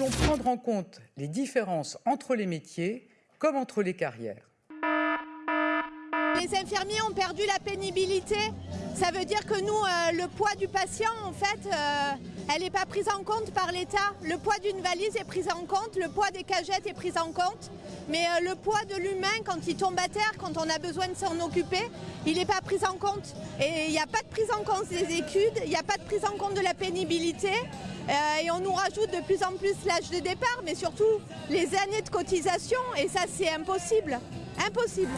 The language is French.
voulons prendre en compte les différences entre les métiers comme entre les carrières. Les infirmiers ont perdu la pénibilité. Ça veut dire que nous, euh, le poids du patient, en fait, euh, elle n'est pas prise en compte par l'État. Le poids d'une valise est pris en compte, le poids des cagettes est pris en compte. Mais euh, le poids de l'humain, quand il tombe à terre, quand on a besoin de s'en occuper, il n'est pas pris en compte. Et il n'y a pas de prise en compte des études, il n'y a pas de prise en compte de la pénibilité. et on nous rajoute de plus en plus l'âge de départ, mais surtout les années de cotisation. Et ça, c'est impossible. Impossible.